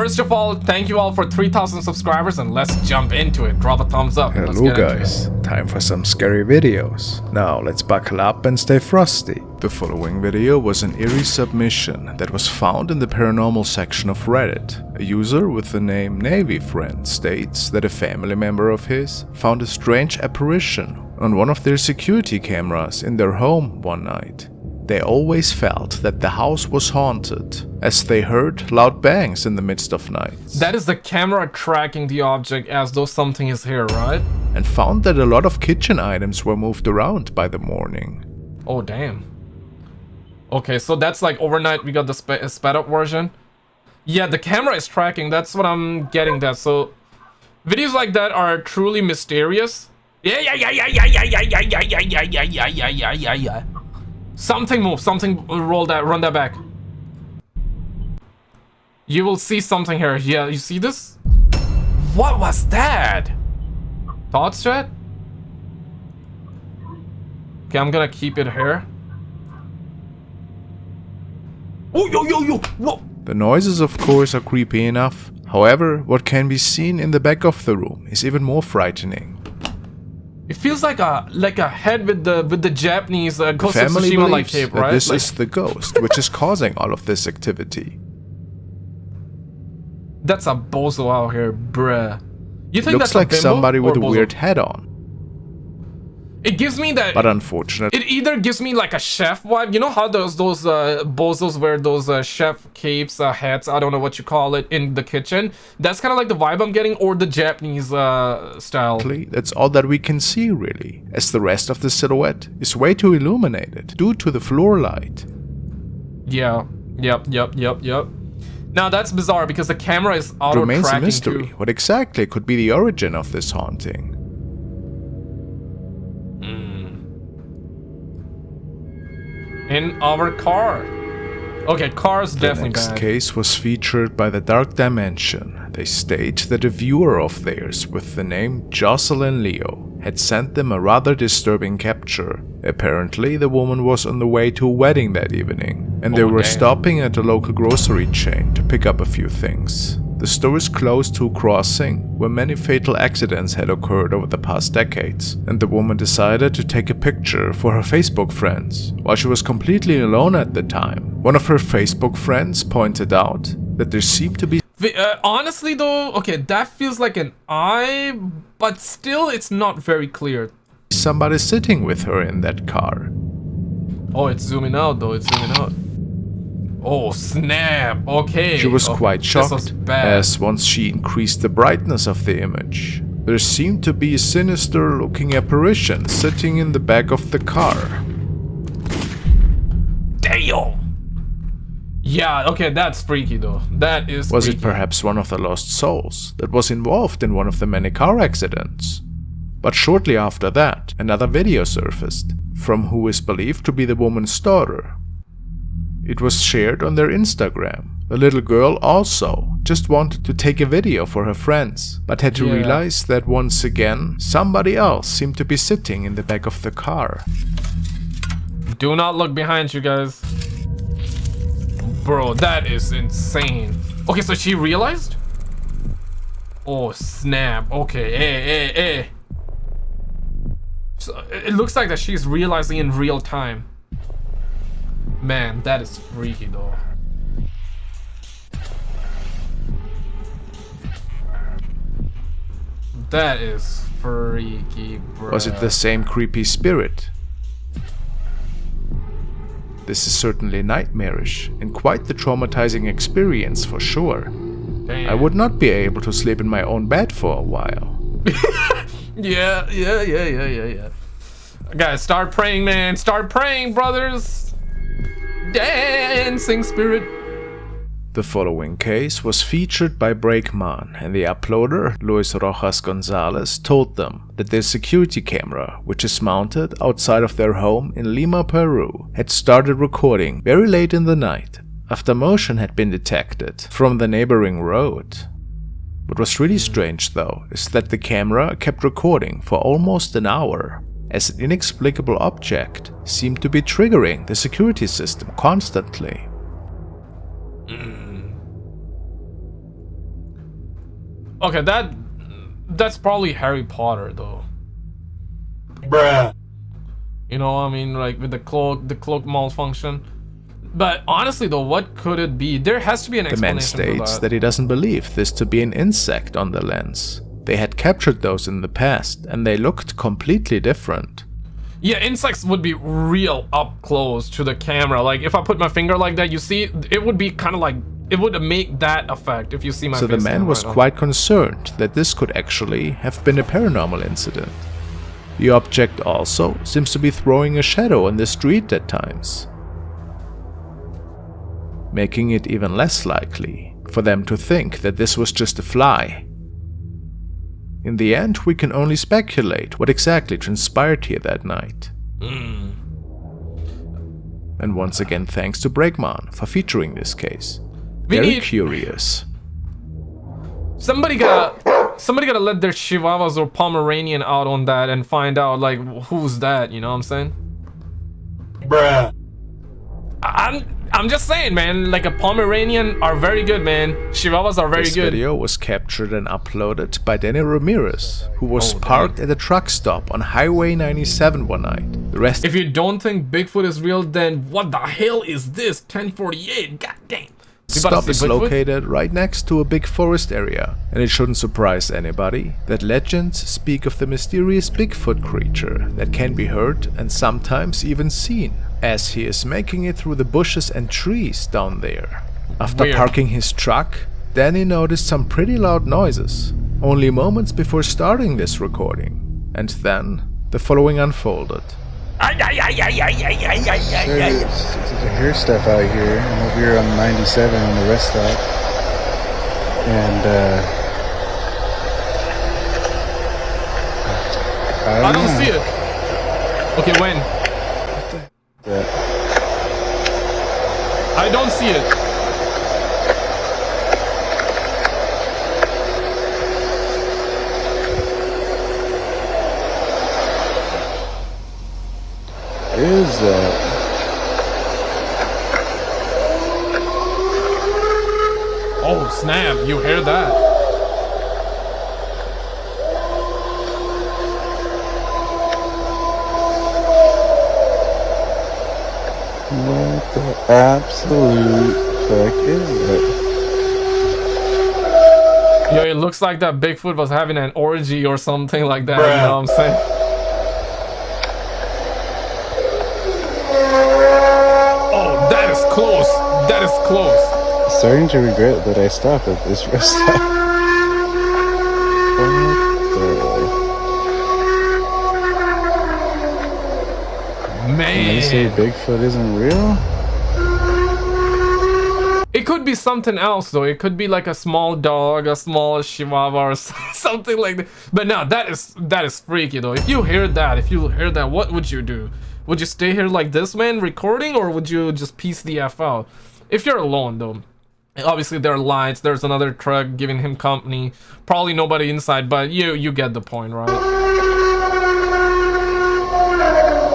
first of all, thank you all for 3,000 subscribers and let's jump into it. Drop a thumbs up. Hello guys, time for some scary videos. Now let's buckle up and stay frosty. The following video was an eerie submission that was found in the paranormal section of Reddit. A user with the name Navy Friend states that a family member of his found a strange apparition on one of their security cameras in their home one night. They always felt that the house was haunted, as they heard loud bangs in the midst of night. That is the camera tracking the object as though something is here, right? And found that a lot of kitchen items were moved around by the morning. Oh, damn. Okay, so that's like overnight we got the sp sped up version. Yeah, the camera is tracking, that's what I'm getting that. So, videos like that are truly mysterious. Yeah, yeah, yeah, yeah, yeah, yeah, yeah, yeah, yeah, yeah, yeah, yeah, yeah, yeah, yeah, yeah, yeah. Something move, something roll that, run that back. You will see something here. Yeah, you see this? What was that? Thoughts, chat? Okay, I'm gonna keep it here. Oh, yo, yo, yo, whoa! The noises, of course, are creepy enough. However, what can be seen in the back of the room is even more frightening. It feels like a like a head with the with the Japanese uh, Ghost of Tsushima like tape, right? this Like- is the ghost, which is causing all of this activity. That's a bozo out here, bruh. You think Looks that's a like somebody with a bozo? weird head on, It gives me that. but unfortunately, it either gives me like a chef vibe. You know how those those uh, bozos wear those uh, chef capes, uh, hats. I don't know what you call it in the kitchen. That's kind of like the vibe I'm getting, or the Japanese uh, style. that's all that we can see really, as the rest of the silhouette is way too illuminated due to the floor light. Yeah. Yep. Yep. Yep. Yep. Now that's bizarre because the camera is auto Remains a mystery too. what exactly could be the origin of this haunting. In our car. Okay, car's The definitely next bad. case was featured by the Dark Dimension. They state that a viewer of theirs with the name Jocelyn Leo had sent them a rather disturbing capture. Apparently, the woman was on the way to a wedding that evening, and they Oh, were damn. stopping at a local grocery chain to pick up a few things. The store is close to a crossing where many fatal accidents had occurred over the past decades, and the woman decided to take a picture for her Facebook friends. While she was completely alone at the time, one of her Facebook friends pointed out that there seemed to be Uh, honestly though, okay, that feels like an eye, but still it's not very clear. somebody sitting with her in that car. Oh, it's zooming out though, it's zooming out. Oh, snap, okay. She was Oh, quite was shocked, as once she increased the brightness of the image, there seemed to be a sinister looking apparition sitting in the back of the car. Damn! Yeah, okay, that's freaky though. That is Was freaky. it perhaps one of the lost souls that was involved in one of the many car accidents? But shortly after that, another video surfaced, from who is believed to be the woman's daughter. It was shared on their Instagram. The little girl also just wanted to take a video for her friends, but had to Yeah. realize that once again, somebody else seemed to be sitting in the back of the car. Do not look behind you guys. Bro, that is insane. Okay, so she realized? Oh, snap. Okay, hey, hey, hey. So it looks like that she's realizing in real time. Man, that is freaky though. That is freaky, bro. Was it the same creepy spirit? This is certainly nightmarish and quite the traumatizing experience for sure. Damn. I would not be able to sleep in my own bed for a while. Yeah, yeah, yeah, yeah, yeah, yeah. Guys, start praying, man. Start praying, brothers. Dancing spirit. The following case was featured by Breakman and the uploader, Luis Rojas Gonzalez, told them that their security camera, which is mounted outside of their home in Lima, Peru, had started recording very late in the night after motion had been detected from the neighboring road. What was really strange though is that the camera kept recording for almost an hour, as an inexplicable object seemed to be triggering the security system constantly. Mm. Okay, that that's probably Harry Potter though. Bruh. You know, I mean, like with the cloak, the cloak malfunction. But honestly, though, what could it be? There has to be an The man states for that he doesn't believe this to be an insect on the lens. They had captured those in the past, and they looked completely different. Yeah, insects would be real up close to the camera. Like if I put my finger like that, you see, it would be kind of like it would make that effect if you see my So the man was right quite concerned that this could actually have been a paranormal incident. The object also seems to be throwing a shadow on the street at times, making it even less likely for them to think that this was just a fly. In the end, we can only speculate what exactly transpired here that night. Hmm. And once again, thanks to Bregman for featuring this case. We Very need- curious. Somebody gotta, somebody gotta let their Chihuahuas or Pomeranian out on that and find out like who's that. You know what I'm saying? Bruh. I'm, I'm just saying, man. Like a Pomeranian are very good, man. Chihuahuas are very This good. This video was captured and uploaded by Danny Ramirez, who was Oh, dang. parked at a truck stop on Highway 97 one night. The rest If you don't think Bigfoot is real, then what the hell is this? 1048. God damn. The stop is Bigfoot? located right next to a big forest area, and it shouldn't surprise anybody that legends speak of the mysterious Bigfoot creature that can be heard and sometimes even seen, as he is making it through the bushes and trees down there. After Weird. parking his truck, Danny noticed some pretty loud noises, only moments before starting this recording. And then, the following unfolded. Serious. You hear stuff out here. I'm over here on 97 on the rest stop. And, uh... I don't, I don't see it. Ah. Okay, when? That- I don't see it. is that? Oh, snap. You hear that? What the absolute fuck is that? Yo, it looks like that Bigfoot was having an orgy or something like that. You know what I'm saying? Oh, that is close. That is close. Starting to regret that I stopped at this rest stop. The? They say Bigfoot isn't real? It could be something else though. It could be like a small dog, a small chihuahua or something like that. But no, that is that is freaky though. If you hear that, if you hear that, what would you do? Would you stay here like this man recording or would you just piece the F out? If you're alone though. Obviously there are lights, there's another truck giving him company. Probably nobody inside, but you you get the point, right?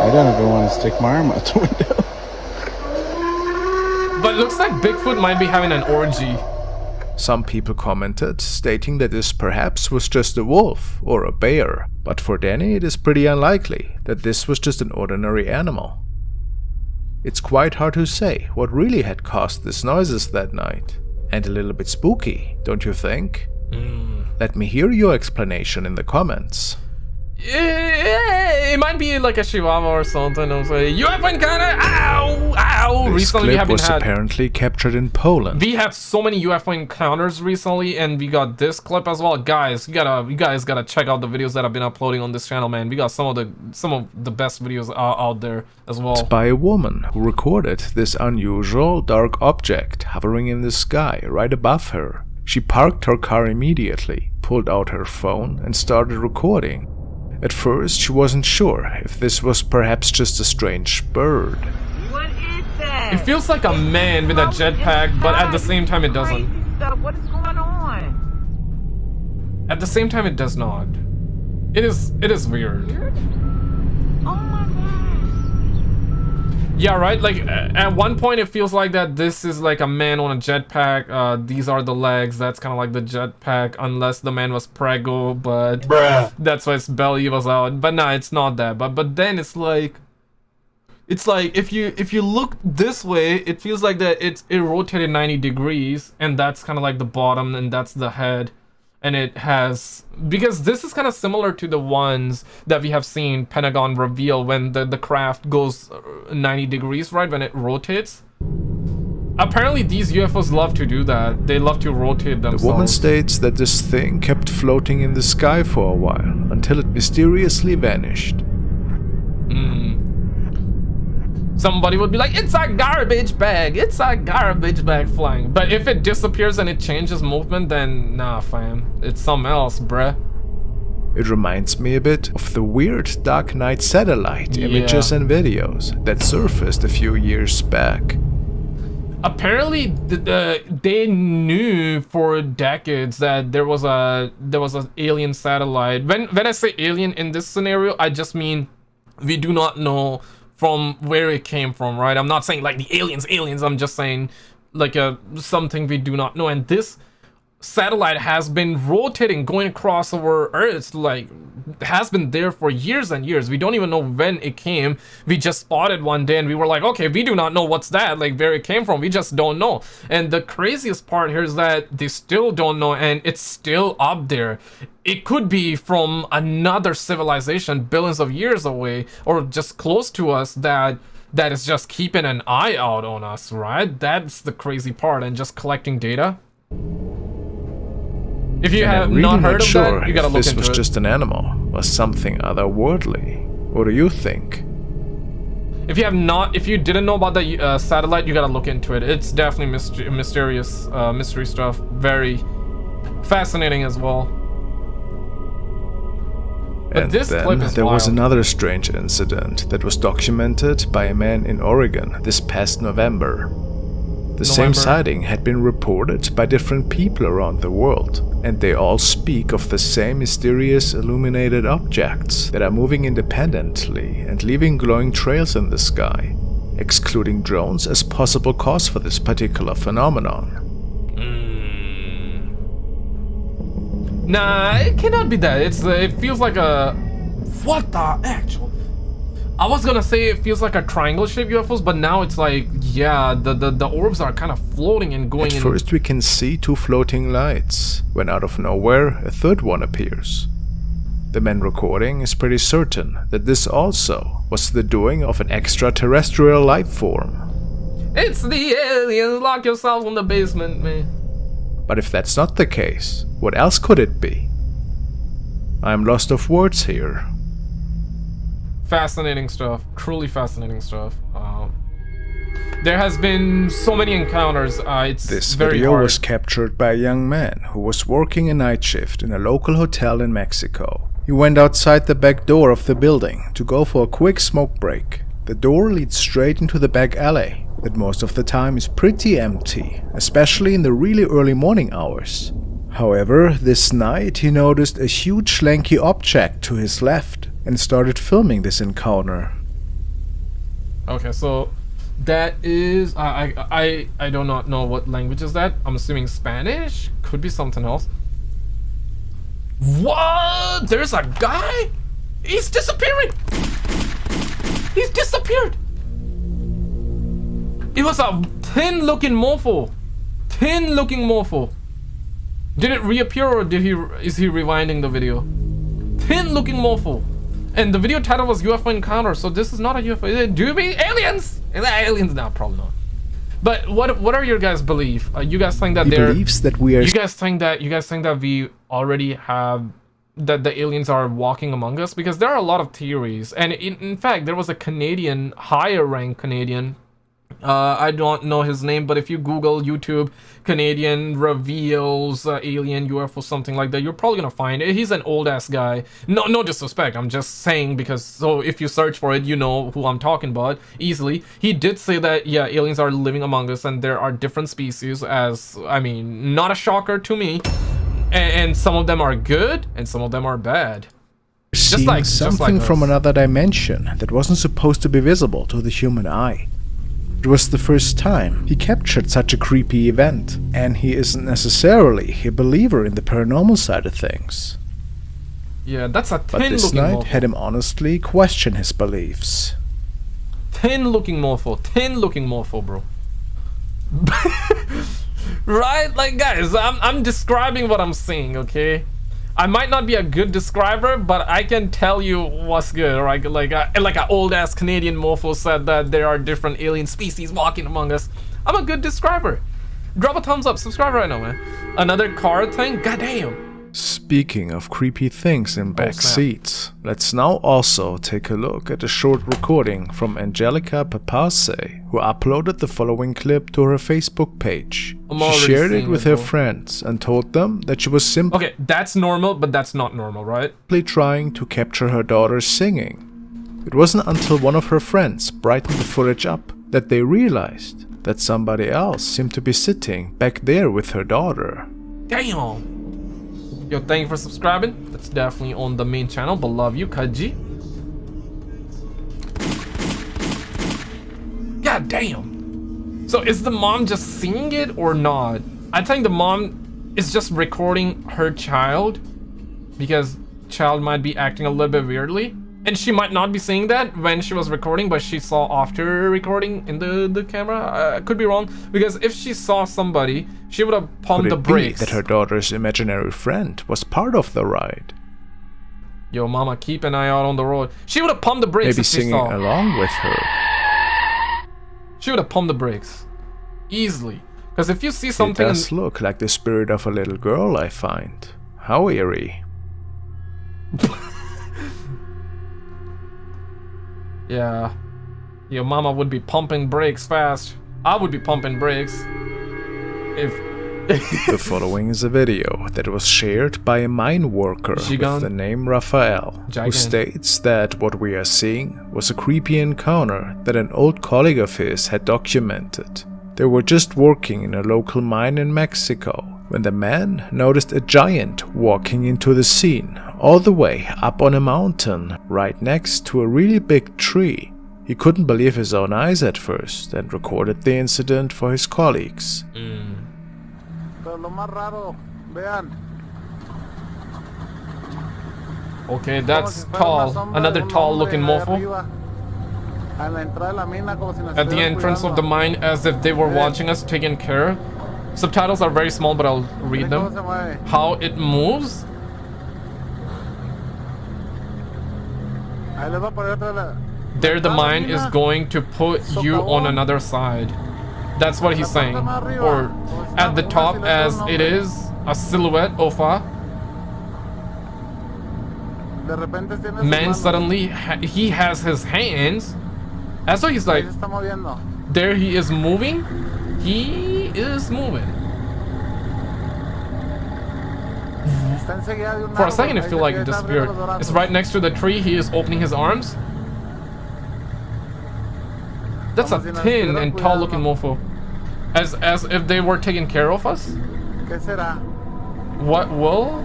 I don't even want to stick my arm out the window. But looks like Bigfoot might be having an orgy. Some people commented, stating that this perhaps was just a wolf or a bear, but for Danny it is pretty unlikely that this was just an ordinary animal. It's quite hard to say what really had caused these noises that night, and a little bit spooky, don't you think? Hmm. Let me hear your explanation in the comments. Eh, It might be like a chihuahua or something. I'm saying UFO encounter. Ow, ow. This recently, we clip have been was had. apparently captured in Poland. We have so many UFO encounters recently, and we got this clip as well, guys. You gotta, you guys gotta check out the videos that I've been uploading on this channel, man. We got some of the, some of the best videos out there as well. It's by a woman who recorded this unusual dark object hovering in the sky right above her. She parked her car immediately, pulled out her phone, and started recording. At first, she wasn't sure if this was perhaps just a strange bird. What is that? It feels like a man with a jetpack, but at the same time, it doesn't. Stuff. What is going on? At the same time, it does not. It is, it is weird. Oh my gosh. Yeah, right. Like at one point, it feels like that this is like a man on a jetpack. Uh, these are the legs. That's kind of like the jetpack, unless the man was prego, but Bruh. that's why his belly was out. But nah, it's not that. But but then it's like, it's like if you if you look this way, it feels like that it's it rotated 90 degrees, and that's kind of like the bottom, and that's the head and it has because this is kind of similar to the ones that we have seen Pentagon reveal when the the craft goes uh, 90 degrees right when it rotates apparently these UFOs love to do that they love to rotate themselves. The woman states that this thing kept floating in the sky for a while until it mysteriously vanished. Somebody would be like it's a garbage bag it's a garbage bag flying. But if it disappears and it changes movement then nah fam. It's something else bruh. It reminds me a bit of the weird Dark Knight satellite images and videos that surfaced a few years back. apparently the, the, uh, they knew for decades that there was a there was an alien satellite. When when i say alien in this scenario i just mean we do not know from where it came from right? I'm not saying like the aliens aliens i'm just saying like a something we do not know. And this satellite has been rotating going across our earth like has been there for years and years. We don't even know when it came. We just spotted one day and we were like okay we do not know what's that like where it came from. We just don't know. And the craziest part here is that they still don't know and it's still up there. It could be from another civilization billions of years away or just close to us that that is just keeping an eye out on us right? That's the crazy part and just collecting data if you And have really not heard of sure that, you gotta look this was just an animal or something otherworldly. What do you think? If you have not, if you didn't know about the uh, satellite, you gotta look into it. It's definitely myster- mysterious, uh, mystery stuff. Very fascinating as well. But and this then there was another strange incident that was documented by a man in Oregon this past November. The same sighting had been reported by different people around the world, and they all speak of the same mysterious illuminated objects that are moving independently and leaving glowing trails in the sky, excluding drones as possible cause for this particular phenomenon. Nah, it cannot be that. It's uh, it feels like a what the actual. I was gonna say it feels like a triangle-shaped UFOs, but now it's like yeah, the the, the orbs are kind of floating and going. At in. first we can see two floating lights, when out of nowhere a third one appears. The man recording is pretty certain that this also was the doing of an extraterrestrial life form. It's the aliens. Lock yourselves in the basement, man. But if that's not the case, what else could it be? I'm lost of words here. Fascinating stuff truly fascinating stuff um, there has been so many encounters uh, it's This very video hard was captured by a young man who was working a night shift in a local hotel in Mexico. He went outside the back door of the building to go for a quick smoke break. The door leads straight into the back alley that most of the time is pretty empty, especially in the really early morning hours. However, this night he noticed a huge lanky object to his left and started filming this encounter. okay so that is I, I i do not know what language is that. I'm assuming spanish? Could be something else. What? There's a guy? He's disappearing! He's disappeared! It was a thin looking mofo. Thin looking mofo. Did it reappear or did he is he rewinding the video? Thin looking mofo and the video title was UFO encounter so this is not a UFO do you mean aliens? Aliens? No probably not. But what what are your guys belief? Uh, you guys think that He believes that we are you guys think that you guys think that we already have that the aliens are walking among us? Because there are a lot of theories. And in, in fact there was a canadian higher rank canadian uh, I don't know his name, but if you Google YouTube Canadian reveals uh, alien UFO something like that, you're probably gonna find it. He's an old ass guy. No, no disrespect. I'm just saying because so if you search for it, you know who I'm talking about easily. He did say that yeah, aliens are living among us and there are different species. As I mean, not a shocker to me. And, and some of them are good and some of them are bad. seeing like- just like something from another dimension that wasn't supposed to be visible to the human eye. It was the first time he captured such a creepy event, and he isn't necessarily a believer in the paranormal side of things. Yeah, that's a But this night morpho. had him honestly question his beliefs. Tin looking morpho. Tin looking morpho, bro. right? Like, guys, I'm, I'm describing what I'm seeing, okay? I might not be a good describer, but I can tell you what's good, right? Like, uh, like an old ass Canadian morpho said that there are different alien species walking among us. I'm a good describer. Drop a thumbs up, subscribe right now, man. Another car thing? Goddamn. Speaking of creepy things in oh, back Oh, seats, let's now also take a look at a short recording from Angelica Papase, who uploaded the following clip to her Facebook page. I'm she shared it with it, her friends and told them that she was simply Okay, that's normal, but that's not normal, right? trying to capture her daughter singing. It wasn't until one of her friends brightened the footage up that they realized that somebody else seemed to be sitting back there with her daughter. Damn. Yo, thank you for subscribing. That's definitely on the main channel, but love you, Kaji. God damn. So is the mom just seeing it or not? I think the mom is just recording her child because child might be acting a little bit weirdly. And she might not be seeing that when she was recording, but she saw after recording in the, the camera. I could be wrong because if she saw somebody, she would have pumped the brakes. that her daughter's imaginary friend was part of the ride? Yo, mama, keep an eye out on the road. She would have pumped the brakes Maybe if she singing along with her. She would have pumped the brakes. Easily. Because if you see something... It does look like the spirit of a little girl, I find. How eerie. Yeah. Your mama would be pumping brakes fast. I would be pumping brakes. If... The following is a video that was shared by a mine worker Gigan- with the name Raphael, who states that what we are seeing was a creepy encounter that an old colleague of his had documented. They were just working in a local mine in Mexico when the man noticed a giant walking into the scene all the way up on a mountain right next to a really big tree. He couldn't believe his own eyes at first and recorded the incident for his colleagues. Mm. Pero lo más raro, vean. okay, that's si fuera una tall. Another tall looking allá morpho. arriba, a la entrada de la mina, como si nos At the entrance of the mine as if they were watching us, taking care. Subtitles are very small, but I'll read them. How it moves. There the mine is going to put you on another side. That's what he's saying. parte más arriba, Or at the top as silueta it de un is a silhouette of a De repente tiene sus man suddenly ha he has his hands. And so he's like, se está moviendo. there he is moving. He is moving. For a second, it feel like it disappeared. It's right next to the tree. He is opening his arms. That's a Como si nos thin and tall looking cuidando. mofo. As as if they were taking care of us. What will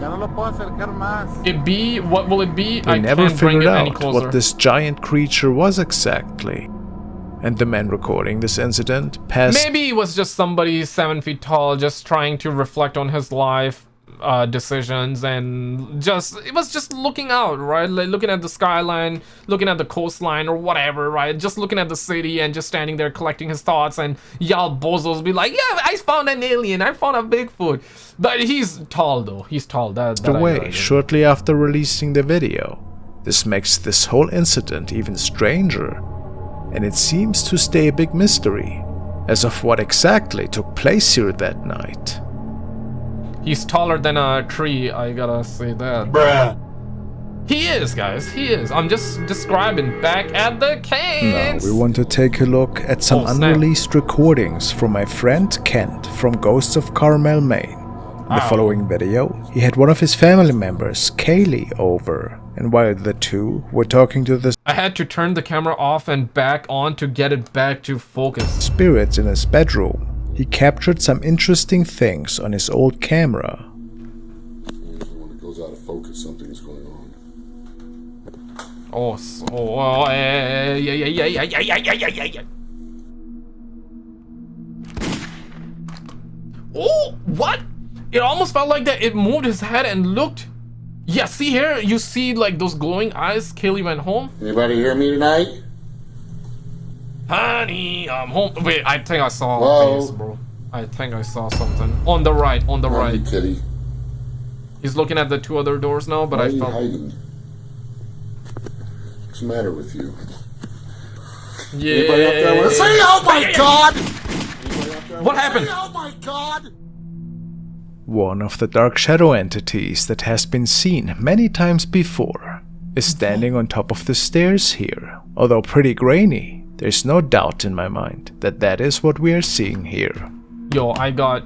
Ya no lo puedo acercar más. it be? What will it be? They I never can't bring figured out closer. what this giant creature was exactly. And the man recording this incident passed Maybe he was just somebody seven feet tall, just trying to reflect on his life uh, decisions, and just it was just looking out, right? Like looking at the skyline, looking at the coastline, or whatever, right? Just looking at the city and just standing there collecting his thoughts, and y'all bozos be like, "Yeah, I found an alien, I found a Bigfoot." But he's tall though. He's tall. That, away know. shortly after releasing the video. This makes this whole incident even stranger, and it seems to stay a big mystery as of what exactly took place here that night. He's taller than a tree. I gotta say that. Bruh. He is, guys. He is. I'm just describing back at the Now cans. we want to take a look at some Oh, unreleased recordings from my friend Kent from Ghosts of Carmel, Maine. In the Ow. following video, he had one of his family members, Kaylee, over, and while the two were talking to the I had to turn the camera off and back on to get it back to focus. spirits in his bedroom, he captured some interesting things on his old camera. When it goes out of focus. Something's going on. Oh, so, oh, yeah, yeah, yeah, yeah, yeah, yeah, yeah, yeah, yeah, yeah. Oh, what? It almost felt like that it moved his head and looked. Yeah, see here, you see like those glowing eyes. Kaylee went home. Anybody hear me tonight? Honey, I'm home. Wait, I think I saw Whoa. a face, bro. I think I saw something on the right. On the Hide, right. kitty. He's looking at the two other doors now, but Why I are felt. hiding? What's the matter with you? Yeah. Anybody up there with? Oh my God! What happened? Say, oh my God! One of the dark shadow entities that has been seen many times before is standing on top of the stairs here. Although pretty grainy, there's no doubt in my mind that that is what we are seeing here. Yo, I got.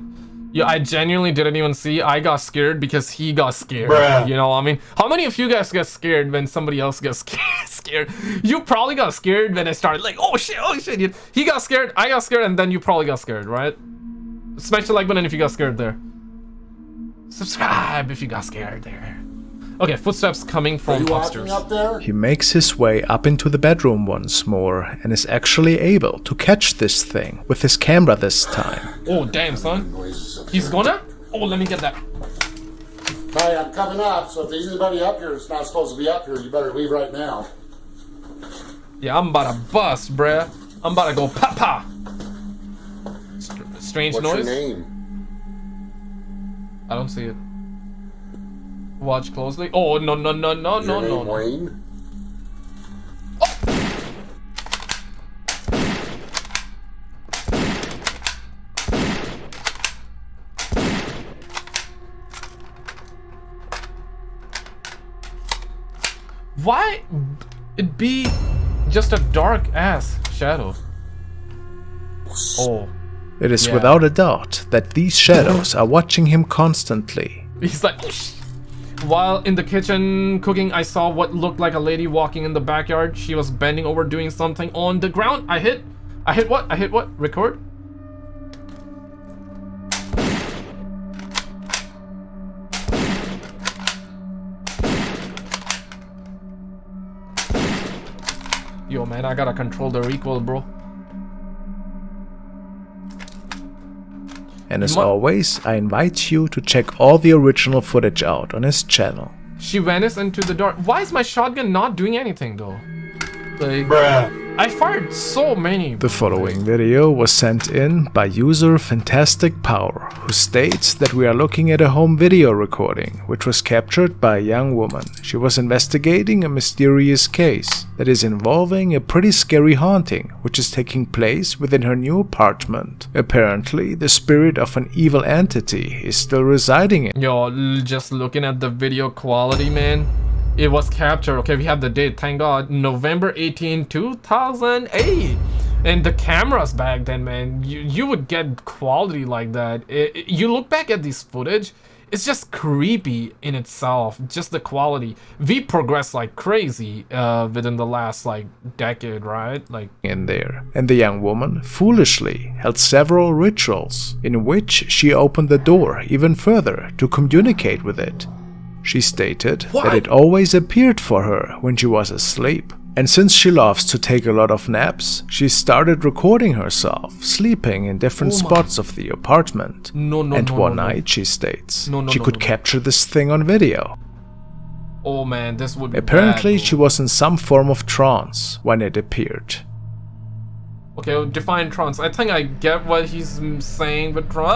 Yeah, I genuinely didn't even see. I got scared because he got scared. Bruh. You know, I mean, how many of you guys get scared when somebody else gets scared? scared? You probably got scared when I started like, oh shit, oh shit. He got scared, I got scared, and then you probably got scared, right? Smash the like button if you got scared there. Subscribe if you got scared there. Okay, footsteps coming Are from you upstairs. up there? He makes his way up into the bedroom once more and is actually able to catch this thing with his camera this time. Oh damn, son. He's gonna. Oh, let me get that. Hey, I'm coming up, so if there's anybody up here that's not supposed to be up here, you better leave right now. Yeah, I'm about to bust, bruh. I'm about to go pa pa. Str- strange What's noise. your name? I don't see it. Watch closely. Oh no no no no Your no name no no. Wayne? Why it be just a dark ass shadow? Oh, It is Yeah. without a doubt that these shadows are watching him constantly. he's like. While in the kitchen cooking, I saw what looked like a lady walking in the backyard. She was bending over doing something on the ground. I hit. I hit what? I hit what? Record? Yo, man, I gotta control the recoil, bro. And as always, I invite you to check all the original footage out on his channel. She vanished into the dark. Why is my shotgun not doing anything, though? Like, Bruh. I fired so many. The following video was sent in by user Fantastic Power, who states that we are looking at a home video recording, which was captured by a young woman. She was investigating a mysterious case that is involving a pretty scary haunting, which is taking place within her new apartment. Apparently, the spirit of an evil entity is still residing in Yo, just looking at the video quality, man. It was captured. Okay, we have the date. Thank God. November 18, 2008. And the cameras back then, man, you, you would get quality like that. It- it- you look back at this footage, it's just creepy in itself. Just the quality. We progressed like crazy uh, within the last like decade, right? Like in there, and the young woman foolishly held several rituals in which she opened the door even further to communicate with it. She stated that it always appeared for her when she was asleep. And since she loves to take a lot of naps, she started recording herself sleeping in different Oh spots of the apartment. No, no, and no, one no, no. night, she states, No, no, she no, could no, no. capture this thing on video. oh man, this would be Apparently, bad, she was in some form of trance when it appeared. Okay, well, define trance. I think I get what he's mm, saying, but trance.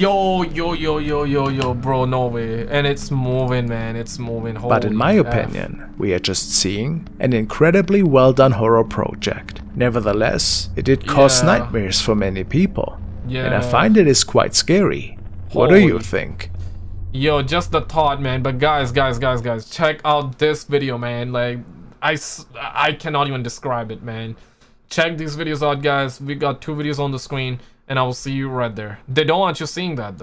Yo, yo, yo, yo, yo, yo, bro, no way. And it's moving, man. It's moving. But in my F. opinion, we are just seeing an incredibly well done horror project. Nevertheless, it did cause Yeah. nightmares for many people. And I find it is quite scary. What do you think? Yo, just the thought, man. But guys, guys, guys, guys, check out this video, man. Like, I, I cannot even describe it, man. Check these videos out, guys. We got two videos on the screen, and I will see you right there. They don't want you seeing that, though.